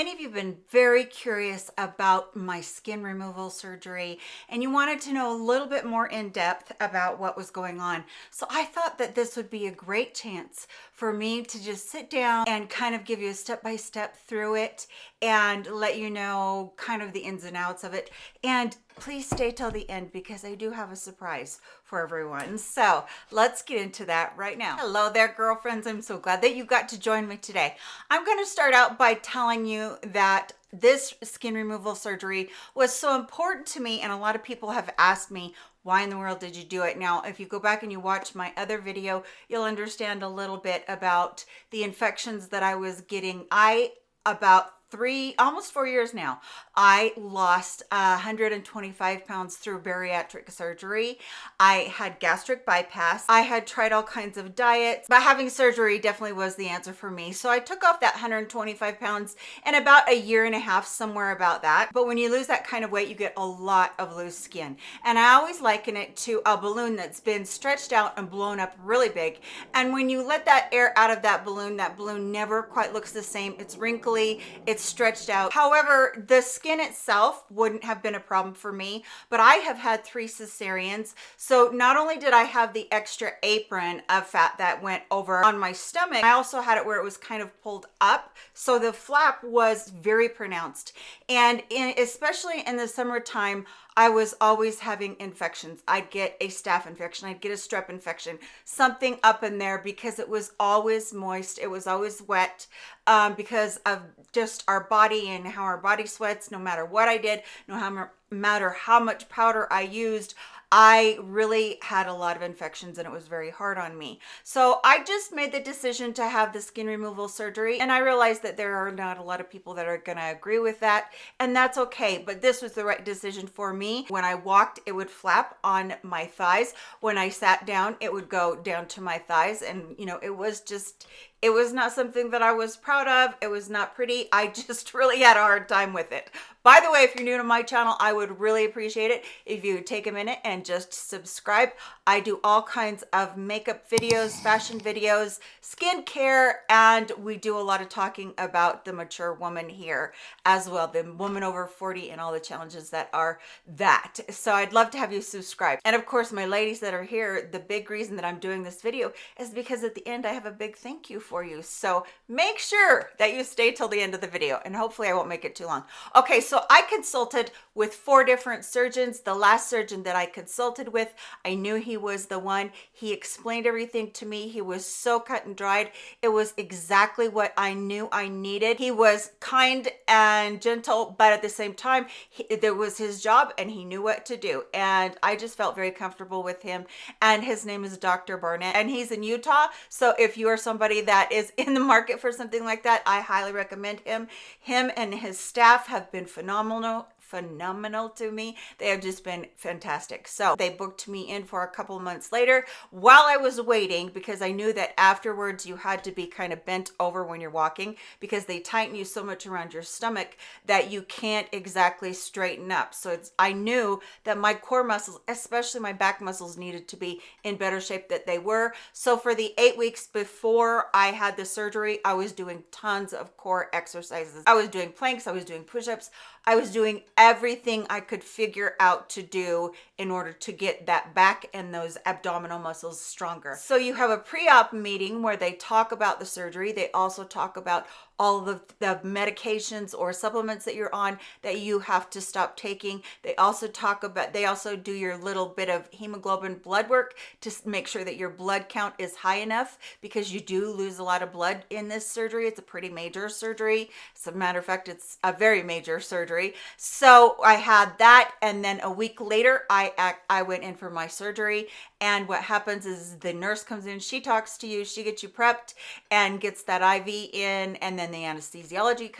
many of you have been very curious about my skin removal surgery and you wanted to know a little bit more in depth about what was going on. So I thought that this would be a great chance for me to just sit down and kind of give you a step-by-step -step through it and let you know kind of the ins and outs of it. And please stay till the end because I do have a surprise for everyone. So let's get into that right now. Hello there, girlfriends. I'm so glad that you got to join me today. I'm going to start out by telling you that this skin removal surgery was so important to me and a lot of people have asked me why in the world did you do it? Now if you go back and you watch my other video you'll understand a little bit about the infections that i was getting. I about three almost four years now i lost 125 pounds through bariatric surgery. I had gastric bypass. I had tried all kinds of diets but having surgery definitely was the answer for me. So i took off that 125 pounds in about a year and a half somewhere about that. But when you lose that kind of weight you get a lot of loose skin. And i always liken it to a balloon that's been stretched out and blown up really big. And when you let that air out of that balloon that balloon never quite looks the same. It's wrinkly. It's stretched out. However, the skin itself wouldn't have been a problem for me, but I have had three cesareans. So not only did I have the extra apron of fat that went over on my stomach, I also had it where it was kind of pulled up. So the flap was very pronounced. And in, especially in the summertime, I was always having infections. I'd get a staph infection, I'd get a strep infection, something up in there because it was always moist, it was always wet um, because of just our body and how our body sweats no matter what I did, no matter how much powder I used, I really had a lot of infections and it was very hard on me. So I just made the decision to have the skin removal surgery and I realized that there are not a lot of people that are gonna agree with that and that's okay, but this was the right decision for me. When I walked, it would flap on my thighs. When I sat down, it would go down to my thighs and you know, it was just, it was not something that I was proud of. It was not pretty. I just really had a hard time with it. By the way, if you're new to my channel, I would really appreciate it if you take a minute and just subscribe. I do all kinds of makeup videos, fashion videos, skincare, and we do a lot of talking about the mature woman here as well, the woman over 40 and all the challenges that are that. So I'd love to have you subscribe. And of course, my ladies that are here, the big reason that I'm doing this video is because at the end, I have a big thank you for you. So make sure that you stay till the end of the video and hopefully I won't make it too long. Okay, so I consulted with four different surgeons. The last surgeon that I consulted with, I knew he was the one. He explained everything to me. He was so cut and dried. It was exactly what I knew I needed. He was kind and gentle, but at the same time, he, there was his job and he knew what to do. And I just felt very comfortable with him. And his name is Dr. Barnett and he's in Utah. So if you are somebody that that is in the market for something like that, I highly recommend him. Him and his staff have been phenomenal phenomenal to me. They have just been fantastic. So they booked me in for a couple months later while I was waiting because I knew that afterwards you had to be kind of bent over when you're walking because they tighten you so much around your stomach that you can't exactly straighten up. So it's I knew that my core muscles, especially my back muscles needed to be in better shape that they were. So for the eight weeks before I had the surgery, I was doing tons of core exercises. I was doing planks, I was doing push-ups, I was doing everything I could figure out to do in order to get that back and those abdominal muscles stronger. So you have a pre-op meeting where they talk about the surgery. They also talk about all the, the medications or supplements that you're on that you have to stop taking. They also talk about, they also do your little bit of hemoglobin blood work to make sure that your blood count is high enough because you do lose a lot of blood in this surgery. It's a pretty major surgery. As a matter of fact, it's a very major surgery. So I had that. And then a week later, I, I went in for my surgery. And what happens is the nurse comes in, she talks to you, she gets you prepped and gets that IV in and then the anesthesiology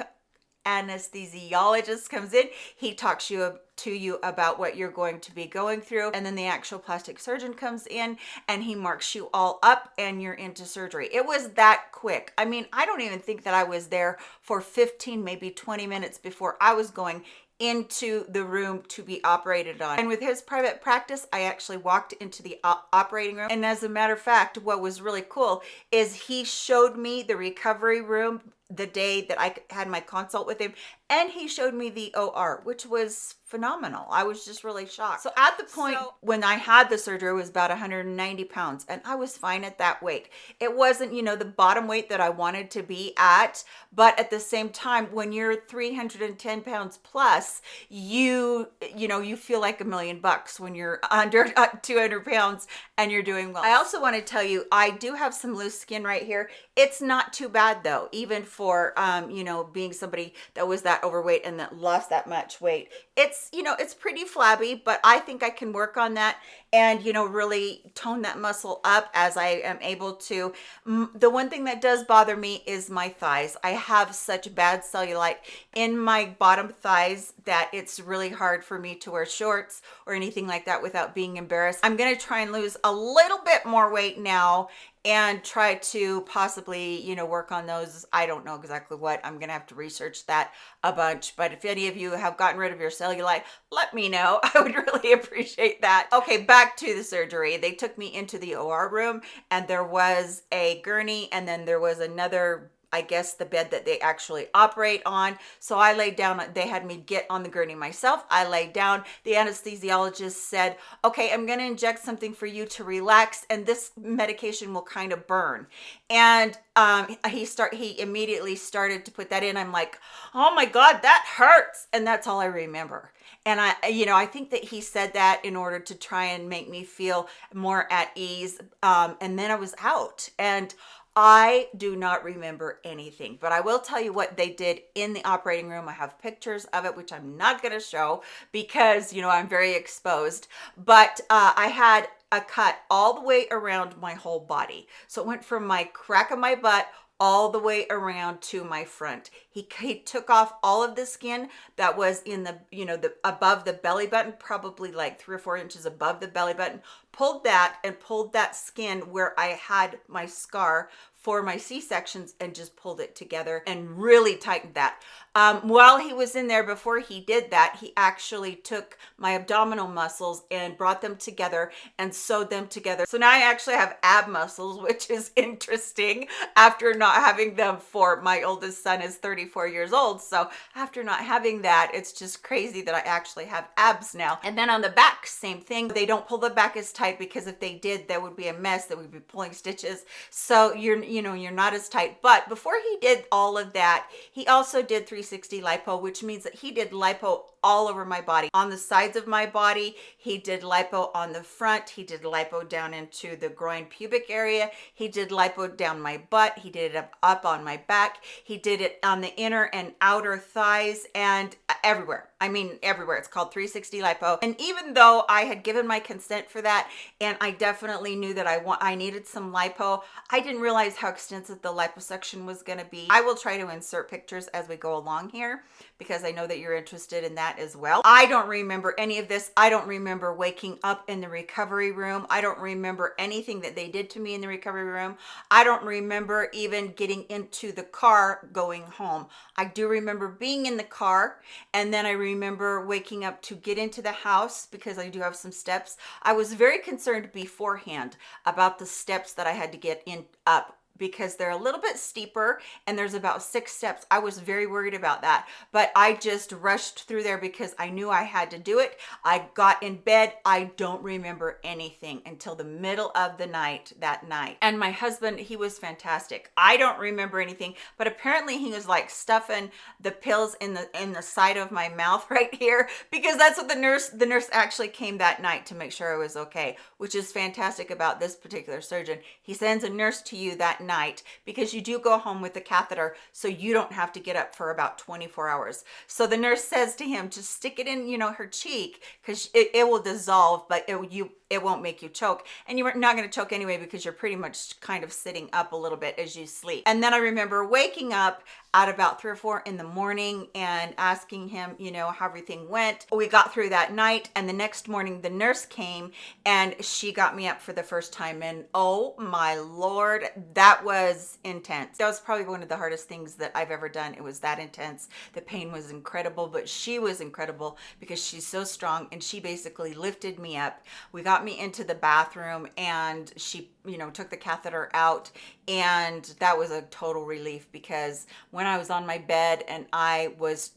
anesthesiologist comes in he talks you to you about what you're going to be going through and then the actual plastic surgeon comes in and he marks you all up and you're into surgery it was that quick i mean i don't even think that i was there for 15 maybe 20 minutes before i was going into the room to be operated on. And with his private practice, I actually walked into the operating room. And as a matter of fact, what was really cool is he showed me the recovery room the day that I had my consult with him and he showed me the OR, which was phenomenal. I was just really shocked. So at the point so, when I had the surgery, it was about 190 pounds and I was fine at that weight. It wasn't, you know, the bottom weight that I wanted to be at, but at the same time, when you're 310 pounds plus, you, you know, you feel like a million bucks when you're under uh, 200 pounds and you're doing well. I also want to tell you, I do have some loose skin right here. It's not too bad though, even for, um, you know, being somebody that was that overweight and that lost that much weight. It's you know it's pretty flabby but i think i can work on that and you know really tone that muscle up as i am able to. The one thing that does bother me is my thighs. I have such bad cellulite in my bottom thighs that it's really hard for me to wear shorts or anything like that without being embarrassed. I'm going to try and lose a little bit more weight now and try to possibly you know work on those. I don't know exactly what. I'm gonna have to research that a bunch but if any of you have gotten rid of your cellulite let me know. I would really appreciate that. Okay back to the surgery. They took me into the or room and there was a gurney and then there was another I guess the bed that they actually operate on. So I laid down, they had me get on the gurney myself. I laid down, the anesthesiologist said, okay, I'm gonna inject something for you to relax and this medication will kind of burn. And um, he start he immediately started to put that in. I'm like, oh my God, that hurts. And that's all I remember. And I, you know, I think that he said that in order to try and make me feel more at ease. Um, and then I was out and I do not remember anything, but I will tell you what they did in the operating room. I have pictures of it, which I'm not going to show because, you know, I'm very exposed. But uh, I had a cut all the way around my whole body. So it went from my crack of my butt all the way around to my front. He, he took off all of the skin that was in the, you know, the above the belly button, probably like three or four inches above the belly button, pulled that and pulled that skin where I had my scar for my C-sections and just pulled it together and really tightened that. Um, while he was in there, before he did that, he actually took my abdominal muscles and brought them together and sewed them together. So now I actually have ab muscles, which is interesting after not having them for my oldest son is 34 years old. So after not having that, it's just crazy that I actually have abs now. And then on the back, same thing. They don't pull the back as tight because if they did, that would be a mess. That would be pulling stitches. So you're you know, you're not as tight. But before he did all of that, he also did 360 lipo, which means that he did lipo all over my body. On the sides of my body, he did lipo on the front. He did lipo down into the groin pubic area. He did lipo down my butt. He did it up on my back. He did it on the inner and outer thighs and uh, everywhere. I mean, everywhere. It's called 360 lipo. And even though I had given my consent for that, and I definitely knew that I want, I needed some lipo, I didn't realize how extensive the liposuction was going to be. I will try to insert pictures as we go along here because I know that you're interested in that as well. I don't remember any of this. I don't remember waking up in the recovery room. I don't remember anything that they did to me in the recovery room. I don't remember even getting into the car going home. I do remember being in the car and then I remember waking up to get into the house because I do have some steps. I was very concerned beforehand about the steps that I had to get in up because they're a little bit steeper and there's about six steps. I was very worried about that, but I just rushed through there because I knew I had to do it. I got in bed. I don't remember anything until the middle of the night that night. And my husband, he was fantastic. I don't remember anything, but apparently he was like stuffing the pills in the in the side of my mouth right here because that's what the nurse the nurse actually came that night to make sure I was okay, which is fantastic about this particular surgeon. He sends a nurse to you that night night because you do go home with the catheter so you don't have to get up for about 24 hours. So the nurse says to him to stick it in you know her cheek because it, it will dissolve but it, you it won't make you choke. And you're not going to choke anyway because you're pretty much kind of sitting up a little bit as you sleep. And then i remember waking up at about three or four in the morning and asking him you know how everything went. We got through that night and the next morning the nurse came and she got me up for the first time. And oh my lord that was intense. That was probably one of the hardest things that i've ever done. It was that intense. The pain was incredible but she was incredible because she's so strong and she basically lifted me up. We got me into the bathroom and she, you know, took the catheter out. And that was a total relief because when I was on my bed and I was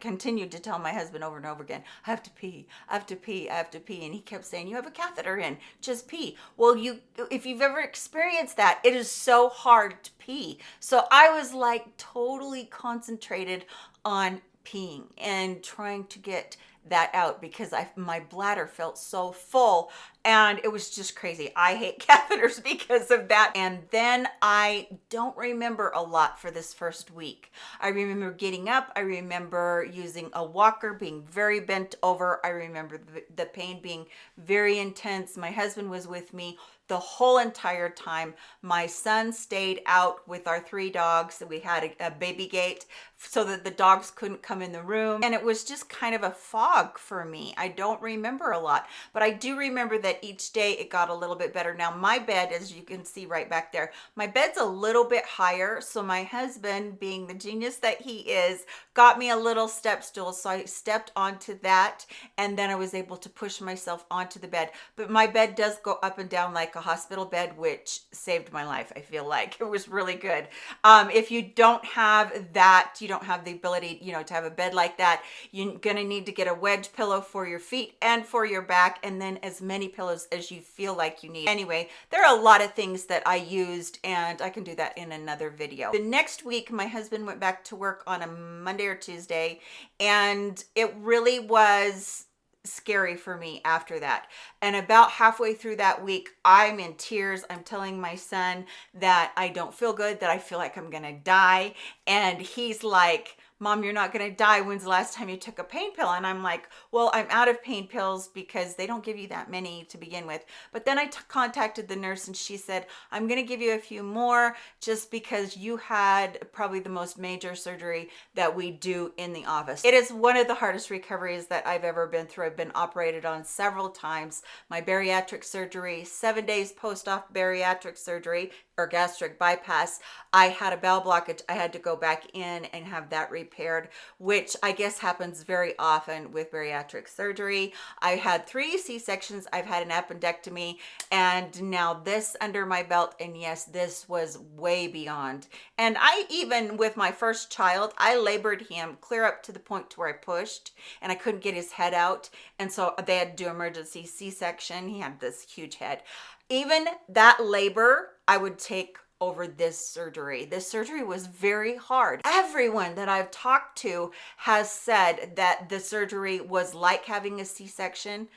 continued to tell my husband over and over again, I have to pee, I have to pee, I have to pee. And he kept saying, You have a catheter in, just pee. Well, you, if you've ever experienced that, it is so hard to pee. So I was like totally concentrated on peeing and trying to get that out because I my bladder felt so full and it was just crazy. I hate catheters because of that. And then I don't remember a lot for this first week. I remember getting up. I remember using a walker, being very bent over. I remember the, the pain being very intense. My husband was with me the whole entire time. My son stayed out with our three dogs. We had a, a, baby gate so that the dogs couldn't come in the room. And it was just kind of a fog for me. I don't remember a lot, but I do remember that each day it got a little bit better. Now my bed, as you can see right back there, my bed's a little bit higher. So my husband, being the genius that he is, got me a little step stool. So I stepped onto that and then I was able to push myself onto the bed. But my bed does go up and down like a hospital bed, which saved my life. I feel like it was really good. Um, if you don't have that, you don't have the ability, you know, to have a bed like that, you're going to need to get a wedge pillow for your feet and for your back, and then as many pillows as you feel like you need. Anyway, there are a lot of things that I used, and I can do that in another video. The next week, my husband went back to work on a Monday or Tuesday, and it really was scary for me after that. And about halfway through that week, I'm in tears. I'm telling my son that I don't feel good, that I feel like I'm going to die. And he's like, mom, you're not going to die. When's the last time you took a pain pill? And I'm like, well, I'm out of pain pills because they don't give you that many to begin with. But then I contacted the nurse and she said, I'm going to give you a few more just because you had probably the most major surgery that we do in the office. It is one of the hardest recoveries that I've ever been through. I've been operated on several times. My bariatric surgery, seven days post-op bariatric surgery, or gastric bypass, I had a bowel blockage. I had to go back in and have that repaired, which I guess happens very often with bariatric surgery. I had three C-sections. I've had an appendectomy and now this under my belt. And yes, this was way beyond. And I even with my first child, I labored him clear up to the point to where I pushed and I couldn't get his head out. And so they had to do emergency C-section. He had this huge head. Even that labor, I would take over this surgery. This surgery was very hard. Everyone that I've talked to has said that the surgery was like having a C-section.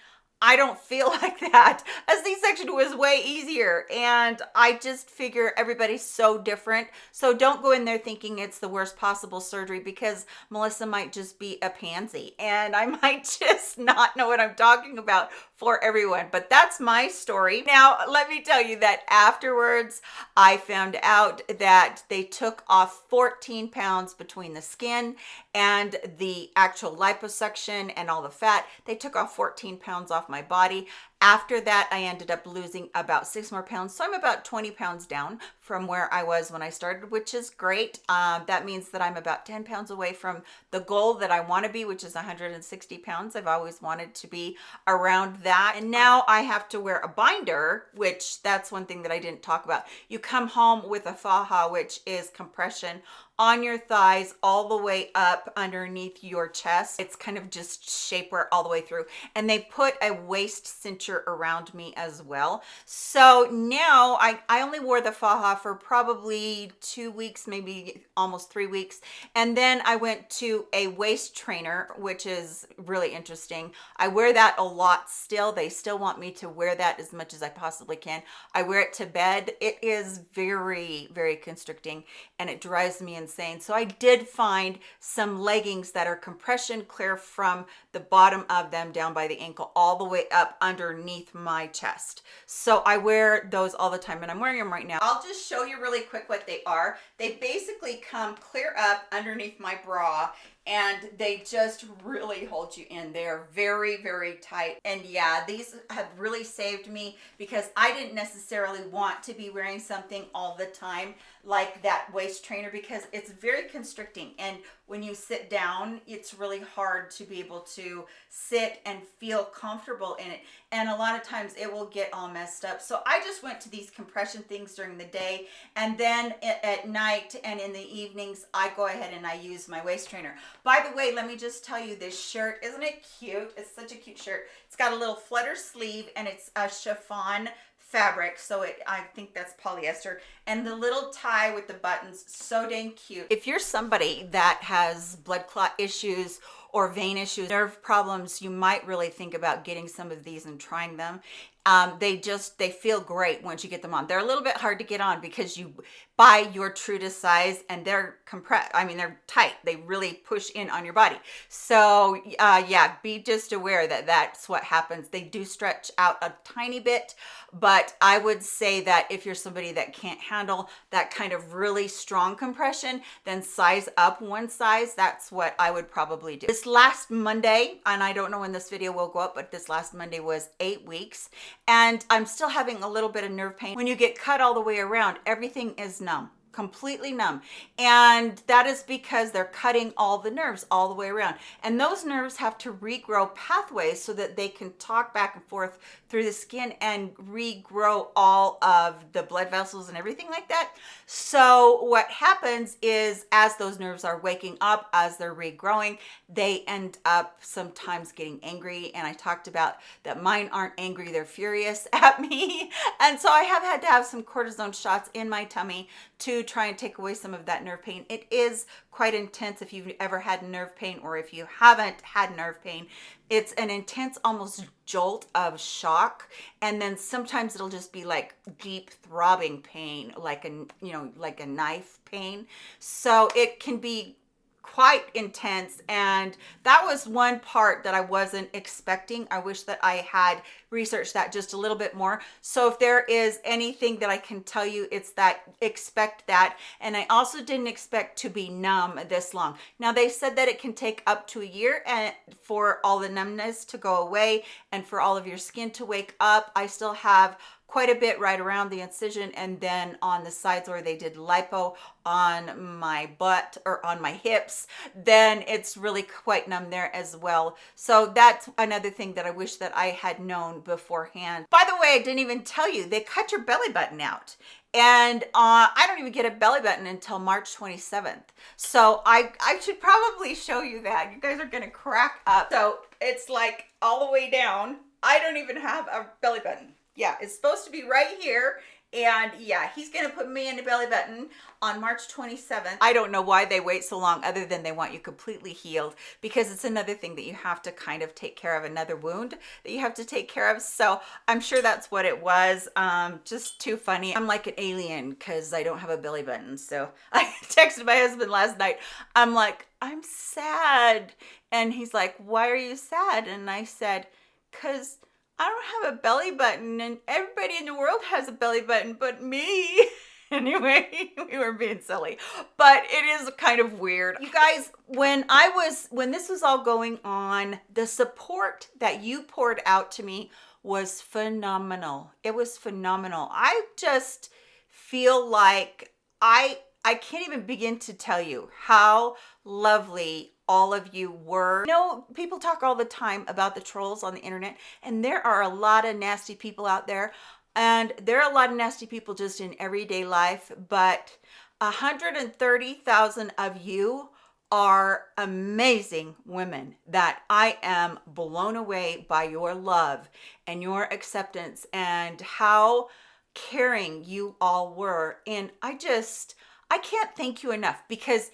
I don't feel like that. A C-section was way easier and I just figure everybody's so different. So don't go in there thinking it's the worst possible surgery because Melissa might just be a pansy and I might just not know what I'm talking about for everyone. But that's my story. Now, let me tell you that afterwards, I found out that they took off 14 pounds between the skin and the actual liposuction and all the fat. They took off 14 pounds off my body after that, I ended up losing about six more pounds. So I'm about 20 pounds down from where I was when I started, which is great. Um, that means that I'm about 10 pounds away from the goal that I want to be, which is 160 pounds. I've always wanted to be around that. And now I have to wear a binder, which that's one thing that I didn't talk about. You come home with a faja, which is compression on your thighs all the way up underneath your chest. It's kind of just shapewear all the way through. And they put a waist cincher around me as well. So now I, I only wore the faja for probably two weeks, maybe almost three weeks. And then I went to a waist trainer, which is really interesting. I wear that a lot still. They still want me to wear that as much as I possibly can. I wear it to bed. It is very, very constricting and it drives me insane insane. So I did find some leggings that are compression clear from the bottom of them down by the ankle all the way up underneath my chest. So I wear those all the time and I'm wearing them right now. I'll just show you really quick what they are. They basically come clear up underneath my bra and they just really hold you in. They're very very tight. And yeah these have really saved me because i didn't necessarily want to be wearing something all the time like that waist trainer because it's very constricting. And when you sit down it's really hard to be able to sit and feel comfortable in it. And a lot of times it will get all messed up. So i just went to these compression things during the day. And then at night and in the evenings i go ahead and i use my waist trainer. By the way let me just tell you this shirt isn't it cute? It's such a cute shirt. It's got a little flutter sleeve and it's a chiffon fabric so it i think that's polyester. And the little tie with the buttons so dang cute. If you're somebody that has blood clot issues or vein issues nerve problems you might really think about getting some of these and trying them. Um, they just they feel great once you get them on. They're a little bit hard to get on because you buy your true to size and they're compressed i mean they're tight. They really push in on your body. So uh, yeah be just aware that that's what happens. They do stretch out a tiny bit but i would say that if you're somebody that can't handle that kind of really strong compression then size up one size. That's what i would probably do. This last monday and i don't know when this video will go up but this last monday was eight weeks and I'm still having a little bit of nerve pain. When you get cut all the way around, everything is numb completely numb. And that is because they're cutting all the nerves all the way around. And those nerves have to regrow pathways so that they can talk back and forth through the skin and regrow all of the blood vessels and everything like that. So what happens is as those nerves are waking up as they're regrowing they end up sometimes getting angry. And i talked about that mine aren't angry they're furious at me. And so i have had to have some cortisone shots in my tummy to try and take away some of that nerve pain. It is quite intense if you've ever had nerve pain or if you haven't had nerve pain. It's an intense almost jolt of shock and then sometimes it'll just be like deep throbbing pain like a you know like a knife pain. So it can be quite intense and that was one part that I wasn't expecting. I wish that I had researched that just a little bit more. So if there is anything that I can tell you, it's that expect that. And I also didn't expect to be numb this long. Now they said that it can take up to a year and for all the numbness to go away and for all of your skin to wake up. I still have quite a bit right around the incision and then on the sides where they did lipo on my butt or on my hips then it's really quite numb there as well so that's another thing that i wish that i had known beforehand by the way i didn't even tell you they cut your belly button out and uh, I don't even get a belly button until March 27th. So I, I should probably show you that. You guys are gonna crack up. So it's like all the way down. I don't even have a belly button yeah, it's supposed to be right here. And yeah, he's going to put me in a belly button on March 27th. I don't know why they wait so long other than they want you completely healed because it's another thing that you have to kind of take care of, another wound that you have to take care of. So I'm sure that's what it was. Um, just too funny. I'm like an alien because I don't have a belly button. So I texted my husband last night. I'm like, I'm sad. And he's like, why are you sad? And I said, because I don't have a belly button and everybody in the world has a belly button but me. anyway, we were being silly, but it is kind of weird. You guys, when I was, when this was all going on, the support that you poured out to me was phenomenal. It was phenomenal. I just feel like I, I can't even begin to tell you how lovely all of you were. You know, people talk all the time about the trolls on the internet, and there are a lot of nasty people out there, and there are a lot of nasty people just in everyday life, but 130,000 of you are amazing women that I am blown away by your love and your acceptance and how caring you all were. And I just, I can't thank you enough because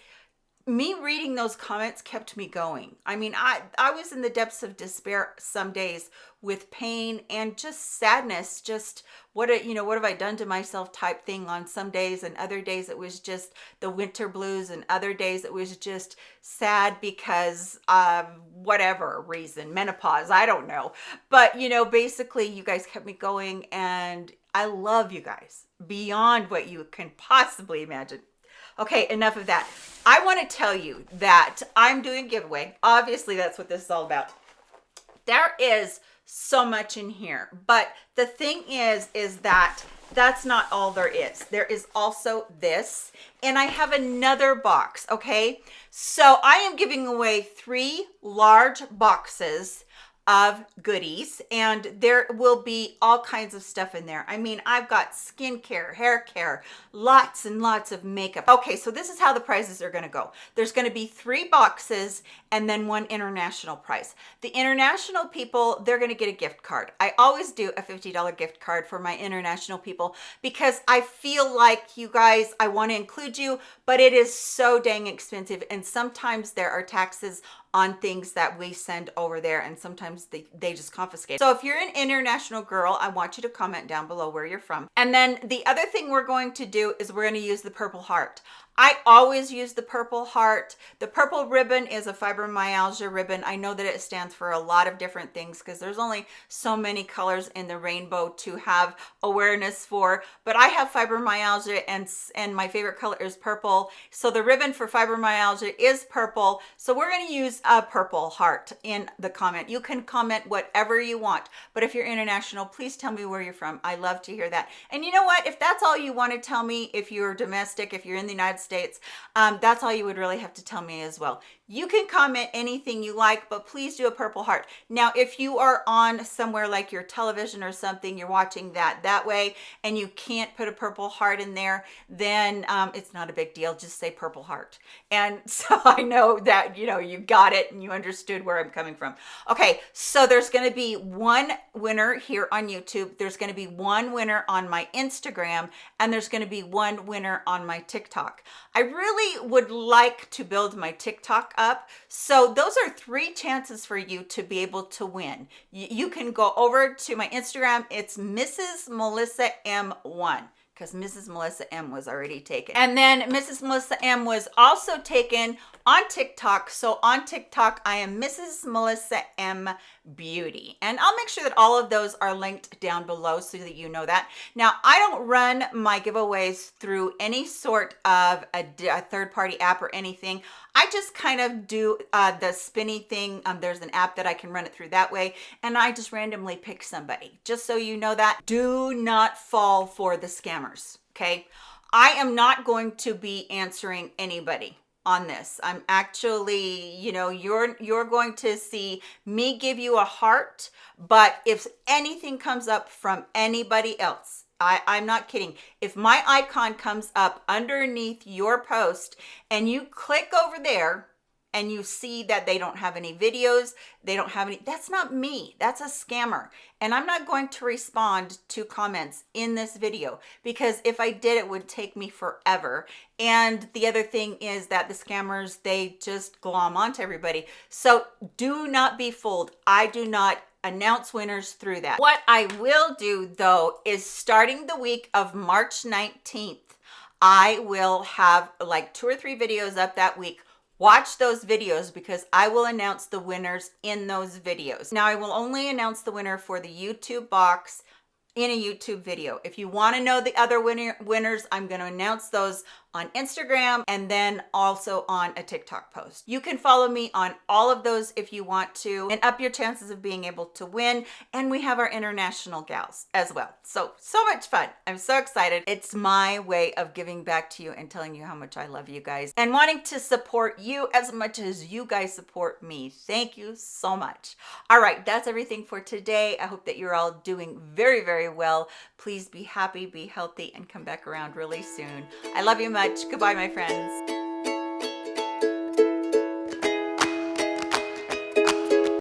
me reading those comments kept me going. I mean, I, I was in the depths of despair some days with pain and just sadness, just what, a, you know, what have I done to myself type thing on some days and other days it was just the winter blues and other days it was just sad because of whatever reason, menopause, I don't know. But, you know, basically you guys kept me going and I love you guys beyond what you can possibly imagine. Okay, enough of that. I want to tell you that I'm doing a giveaway. Obviously, that's what this is all about. There is so much in here. But the thing is, is that that's not all there is. There is also this, and I have another box, okay? So I am giving away three large boxes of goodies and there will be all kinds of stuff in there. I mean, I've got skincare, hair care, lots and lots of makeup. Okay, so this is how the prizes are gonna go. There's gonna be three boxes and then one international prize. The international people, they're gonna get a gift card. I always do a $50 gift card for my international people because I feel like you guys, I wanna include you, but it is so dang expensive and sometimes there are taxes on things that we send over there and sometimes they, they just confiscate. So if you're an international girl, I want you to comment down below where you're from. And then the other thing we're going to do is we're going to use the purple heart. I always use the purple heart. The purple ribbon is a fibromyalgia ribbon. I know that it stands for a lot of different things because there's only so many colors in the rainbow to have awareness for, but I have fibromyalgia and, and my favorite color is purple. So the ribbon for fibromyalgia is purple. So we're gonna use a purple heart in the comment. You can comment whatever you want, but if you're international, please tell me where you're from. I love to hear that. And you know what? If that's all you want to tell me, if you're domestic, if you're in the United States, States, um, that's all you would really have to tell me as well. You can comment anything you like, but please do a purple heart. Now, if you are on somewhere like your television or something, you're watching that that way, and you can't put a purple heart in there, then um, it's not a big deal. Just say purple heart. And so I know that, you know, you got it and you understood where I'm coming from. Okay, so there's going to be one winner here on YouTube. There's going to be one winner on my Instagram, and there's going to be one winner on my TikTok. I really would like to build my TikTok up. So those are three chances for you to be able to win. You can go over to my Instagram. It's Mrs. Melissa M1 because Mrs. Melissa M was already taken. And then Mrs. Melissa M was also taken on TikTok. So on TikTok, I am Mrs. Melissa M Beauty. And I'll make sure that all of those are linked down below so that you know that. Now, I don't run my giveaways through any sort of a, a third-party app or anything. I just kind of do uh, the spinny thing. Um, there's an app that I can run it through that way. And I just randomly pick somebody. Just so you know that. Do not fall for the scammers, okay? I am not going to be answering anybody on this. I'm actually, you know, you're you're going to see me give you a heart, but if anything comes up from anybody else, I, I'm not kidding. If my icon comes up underneath your post and you click over there and you see that they don't have any videos, they don't have any, that's not me, that's a scammer. And I'm not going to respond to comments in this video because if I did, it would take me forever. And the other thing is that the scammers, they just glom onto everybody. So do not be fooled. I do not announce winners through that. What I will do though is starting the week of March 19th, I will have like two or three videos up that week Watch those videos because I will announce the winners in those videos. Now I will only announce the winner for the YouTube box in a YouTube video. If you want to know the other winner, winners, I'm going to announce those on Instagram and then also on a TikTok post. You can follow me on all of those if you want to and up your chances of being able to win. And we have our international gals as well. So, so much fun. I'm so excited. It's my way of giving back to you and telling you how much I love you guys and wanting to support you as much as you guys support me. Thank you so much. All right, that's everything for today. I hope that you're all doing very, very well. Please be happy, be healthy, and come back around really soon. I love you much. Goodbye, my friends.